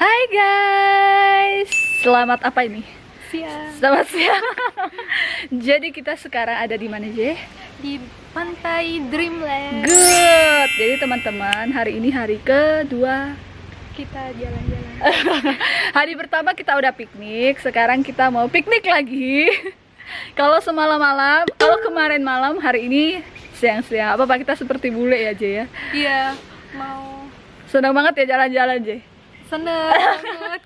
Hai guys, selamat apa ini? Siang Selamat siang. Jadi kita sekarang ada di mana Je? di pantai Dreamland. Good. Jadi teman-teman, hari ini hari kedua. Kita jalan-jalan. Hari pertama kita udah piknik, sekarang kita mau piknik lagi. Kalau semalam malam, kalau kemarin malam, hari ini siang-siang. Apa apa kita seperti bule ya Je ya? Iya, mau Senang banget ya jalan-jalan Je. Seneng banget.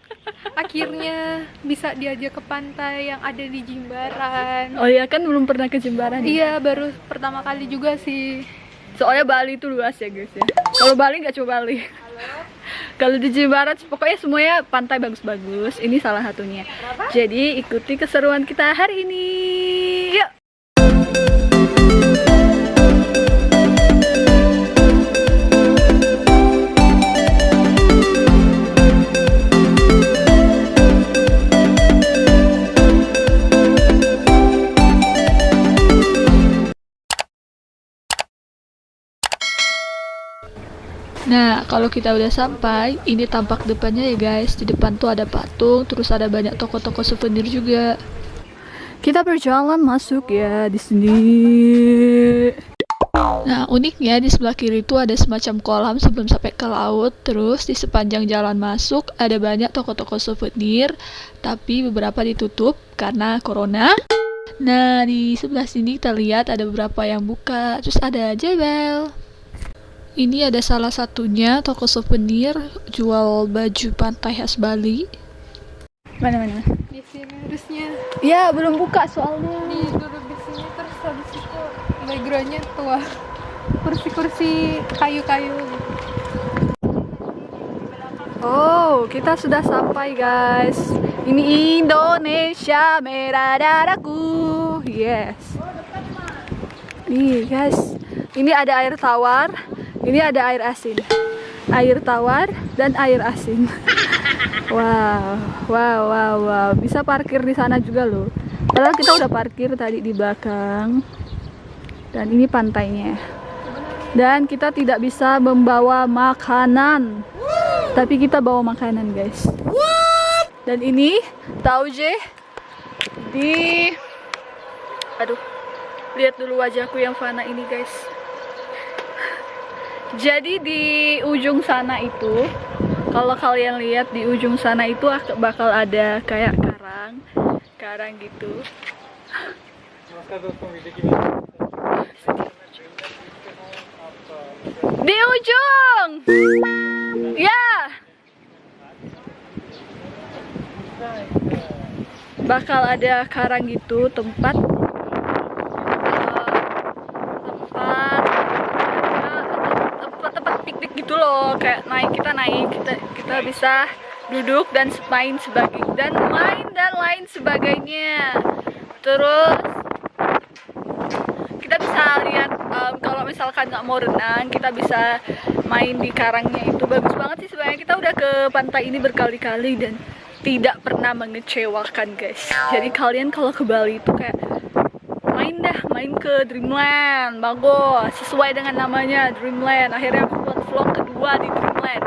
Akhirnya bisa diajak ke pantai yang ada di Jimbaran. Oh iya kan belum pernah ke Jembaran ya? Iya, baru pertama kali juga sih. Soalnya Bali itu luas ya guys ya. Kalau Bali nggak coba Bali. Kalau di Jimbaran pokoknya semuanya pantai bagus-bagus. Ini salah satunya. Jadi ikuti keseruan kita hari ini. Nah, kalau kita udah sampai, ini tampak depannya ya guys. Di depan tuh ada patung, terus ada banyak toko-toko souvenir juga. Kita berjalan masuk ya di sini. Nah, uniknya di sebelah kiri itu ada semacam kolam sebelum sampai ke laut. Terus di sepanjang jalan masuk ada banyak toko-toko souvenir, tapi beberapa ditutup karena corona. Nah, di sebelah sini kita lihat ada beberapa yang buka, terus ada jebel. Ini ada salah satunya toko souvenir jual baju pantai khas Bali. Mana mana? Di sini harusnya Ya belum buka soalnya. di duduk di sini terus habis itu backgroundnya tua. Kursi-kursi kayu-kayu. Oh kita sudah sampai guys. Ini Indonesia merah darahku. Yes. Nih guys, ini ada air tawar, ini ada air asin. Air tawar dan air asin. Wow, wow, wow, wow. Bisa parkir di sana juga loh. Padahal kita udah parkir tadi di belakang. Dan ini pantainya. Dan kita tidak bisa membawa makanan. Tapi kita bawa makanan, guys. Dan ini tahu je di Aduh. Lihat dulu wajahku yang fana ini, guys. Jadi di ujung sana itu, kalau kalian lihat di ujung sana itu ak- bakal ada kayak karang, karang gitu. Di ujung, ya. Bakal ada karang gitu tempat tempat-tempat piknik gitu loh kayak naik kita naik kita kita bisa duduk dan main sebagai dan main dan lain sebagainya. Terus kita bisa lihat em, kalau misalkan nggak mau renang kita bisa main di karangnya itu. Bagus banget sih sebenarnya. Kita udah ke pantai ini berkali-kali dan tidak pernah mengecewakan guys. Jadi kalian kalau ke Bali itu kayak main dah main ke Dreamland. Bagus sesuai dengan namanya Dreamland. Akhirnya vlog kedua di Dreamland.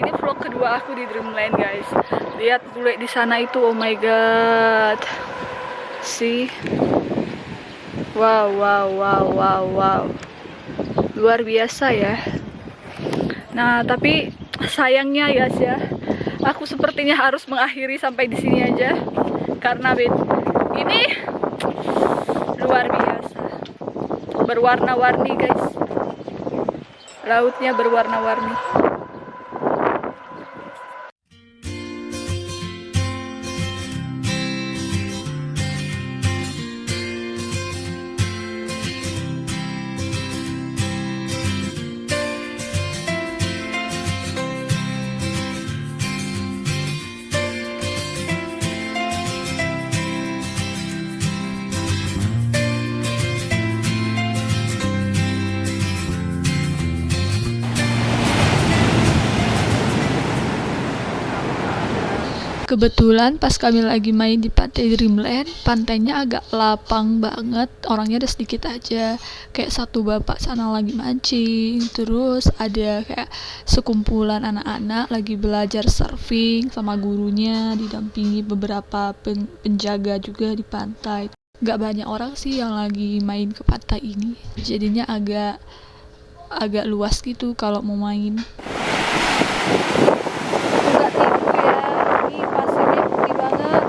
Ini vlog kedua aku di Dreamland guys. Lihat bule di sana itu oh my god. See wow wow wow wow wow. Luar biasa ya. Nah tapi sayangnya guys ya aku sepertinya harus mengakhiri sampai di sini aja. Karena ini luar biasa. Berwarna-warni guys lautnya berwarna-warni Kebetulan pas kami lagi main di pantai Dreamland, pantainya agak lapang banget, orangnya ada sedikit aja. Kayak satu bapak sana lagi mancing, terus ada kayak sekumpulan anak-anak lagi belajar surfing sama gurunya, didampingi beberapa pen- penjaga juga di pantai. Gak banyak orang sih yang lagi main ke pantai ini, jadinya agak agak luas gitu kalau mau main. Enggak tipu ya, ini pasirnya putih banget.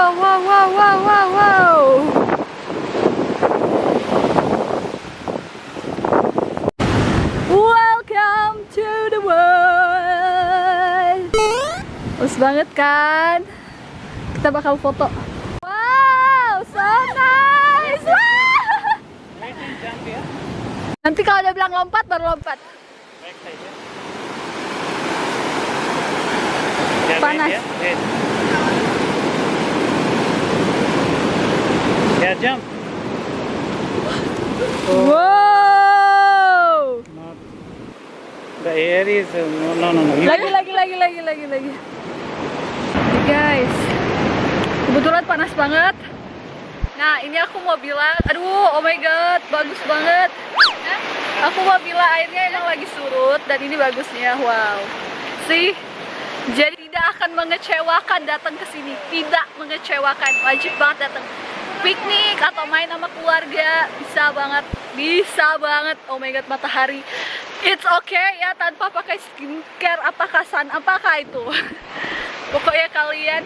Wow, wow, wow, wow, wow, wow. Welcome to the world. Bagus banget kan? Kita bakal foto. Wow, so nice. Nanti kalau dia bilang lompat, baru lompat. Panas. Yeah, jump. Wow. Not the air is uh, no no no. Lagi, lagi, lagi, lagi, lagi, lagi. Nih, guys, kebetulan panas banget. Nah, ini aku mau bilang, aduh, oh my god, bagus banget. Aku mau bilang airnya emang lagi surut dan ini bagusnya, wow. Sih, jadi tidak akan mengecewakan datang ke sini, tidak mengecewakan, wajib banget datang. Piknik atau main sama keluarga bisa banget, bisa banget. Oh my god, matahari. It's okay ya tanpa pakai skincare apakah sun apakah itu. Pokoknya kalian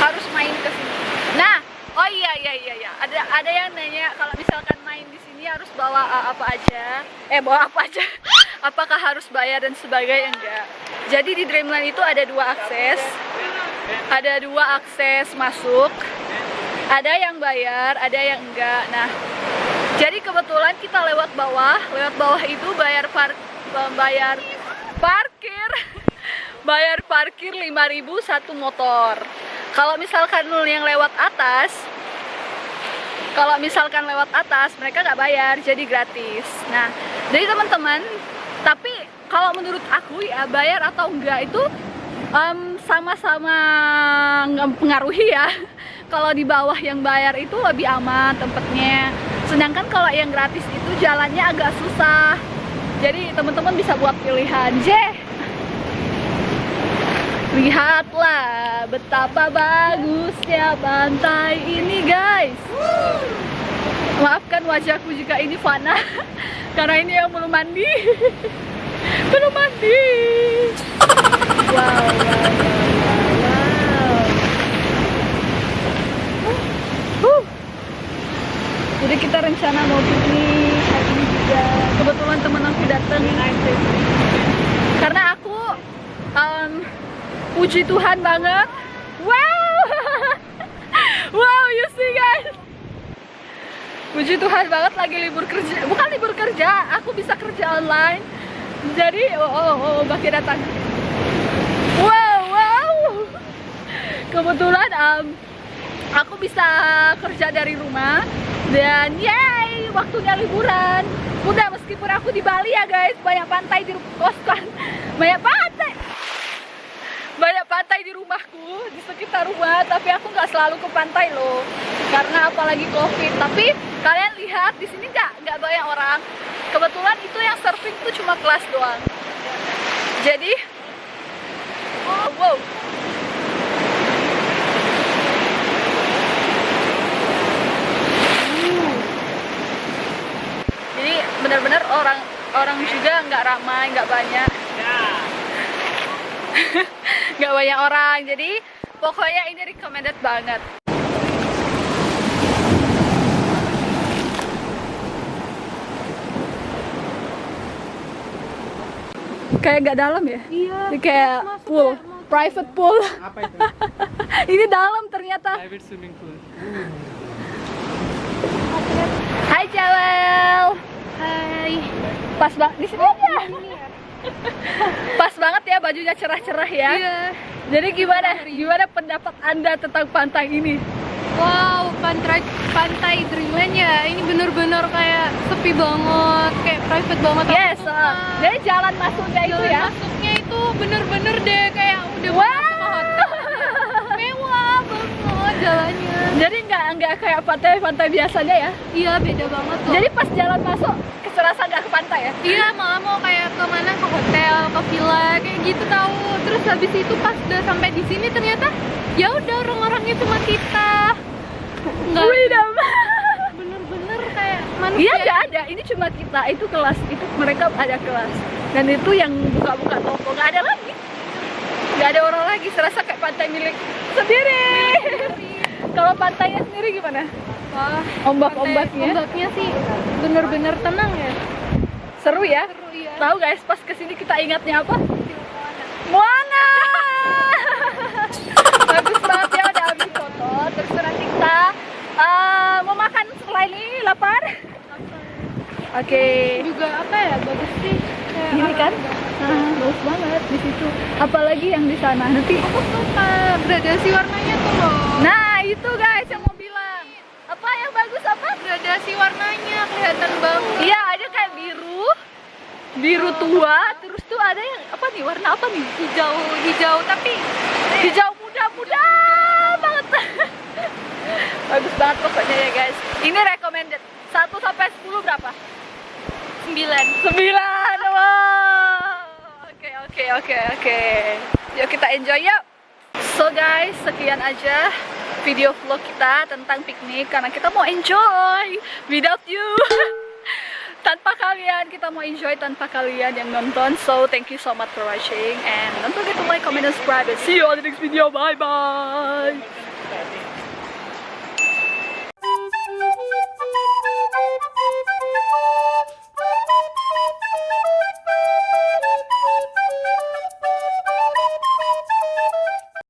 harus main ke sini. Nah, oh iya iya iya iya. Ada ada yang nanya kalau misalkan main di sini harus bawa uh, apa aja? Eh, bawa apa aja? Apakah harus bayar dan sebagainya enggak? Jadi di Dreamland itu ada dua akses. Ada dua akses masuk. Ada yang bayar, ada yang enggak. Nah, jadi kebetulan kita lewat bawah, lewat bawah itu bayar par bayar parkir. bayar parkir 5000 satu motor. Kalau misalkan yang lewat atas, kalau misalkan lewat atas mereka nggak bayar, jadi gratis. Nah, jadi teman-teman, tapi kalau menurut aku ya bayar atau enggak itu sama-sama nggak mempengaruhi ya. Kalau di bawah yang bayar itu lebih aman tempatnya. Sedangkan kalau yang gratis itu jalannya agak susah. Jadi teman-teman bisa buat pilihan. J. Lihatlah betapa bagusnya pantai ini guys. Maafkan wajahku jika ini fana karena ini yang belum mandi. belum mandi. Wow, wow. Jadi kita rencana mau piknik hari ini juga. Kebetulan teman aku datang. Karena aku em, puji Tuhan banget. Wow. wow, you see guys. Puji Tuhan banget lagi libur kerja. Bukan libur kerja, aku bisa kerja online. Jadi, oh, oh, oh Baki datang. Wow, wow. Kebetulan em, aku bisa kerja dari rumah dan yay waktunya liburan. Udah meskipun aku di Bali ya guys. Banyak pantai di koskan banyak pantai. Banyak pantai di rumahku di sekitar rumah. Tapi aku nggak selalu ke pantai loh. Karena apalagi covid. Tapi kalian lihat di sini nggak nggak banyak orang. Kebetulan itu yang surfing itu cuma kelas doang. Jadi oh, wow jadi benar-benar orang orang juga nggak ramai nggak banyak. Nggak banyak orang jadi pokoknya ini recommended banget. Kayak nggak dalam ya? Iya. Ini kayak pool kayak mau- private pool. Apa itu? ini dalam ternyata. Private swimming pool. Hai Jawel Hai. pas banget di sini aja pas banget ya bajunya cerah-cerah ya Iya. jadi gimana gimana pendapat anda tentang pantai ini Wow, pantai pantai Dreamland ya. Ini bener-bener kayak sepi banget, kayak private banget. Yes, uh, jadi jalan masuknya itu Jalan ya. masuknya itu bener-bener deh kayak udah Wow. masuk ke hotel. Mewah banget jalannya. Jadi nggak nggak kayak pantai-pantai biasanya ya. Iya beda banget loh. Jadi pas jalan masuk keserasa nggak ke pantai ya. Iya malah mau kayak ke mana ke hotel, ke villa kayak gitu tahu. Terus habis itu pas udah sampai di sini ternyata ya udah orang-orangnya cuma kita. Nggak Freedom. bener-bener kayak manusia. Iya nggak ada. Ini cuma kita. Itu kelas. Itu mereka ada kelas. Dan itu yang buka-buka toko nggak ada lagi. Nggak ada orang lagi. Serasa kayak pantai milik sendiri. Kalau pantainya sendiri gimana? Wah, Ombak-ombaknya? Ombaknya sih bener-bener tenang ya. Seru ya. Seru ya. Tahu guys, pas ke sini kita ingatnya apa? Moana. Bagus banget ya udah habis foto. Terus nanti kita eh, mau makan setelah ini lapar. Oke. Juga apa ya bagus sih. Kayak Ini kan? alam Ah, bagus banget di situ. Apalagi yang di sana. Nanti. Aku suka gradasi warnanya tuh loh. Nah itu guys yang mau bilang. Apa yang bagus apa? Gradasi warnanya kelihatan banget. Iya ada kayak biru, biru tua. Terus tuh ada yang apa nih? Warna apa nih? Hijau hijau tapi hijau muda-muda banget bagus banget pokoknya ya guys ini recommended 1 sampai 10 berapa? 9 9 wow oke oke oke oke yuk kita enjoy yuk so guys sekian aja video vlog kita tentang piknik karena kita mau enjoy without you. Tanpa kalian kita mau enjoy tanpa kalian yang nonton. So thank you so much for watching and don't forget to like comment and subscribe and see you on the next video. Bye bye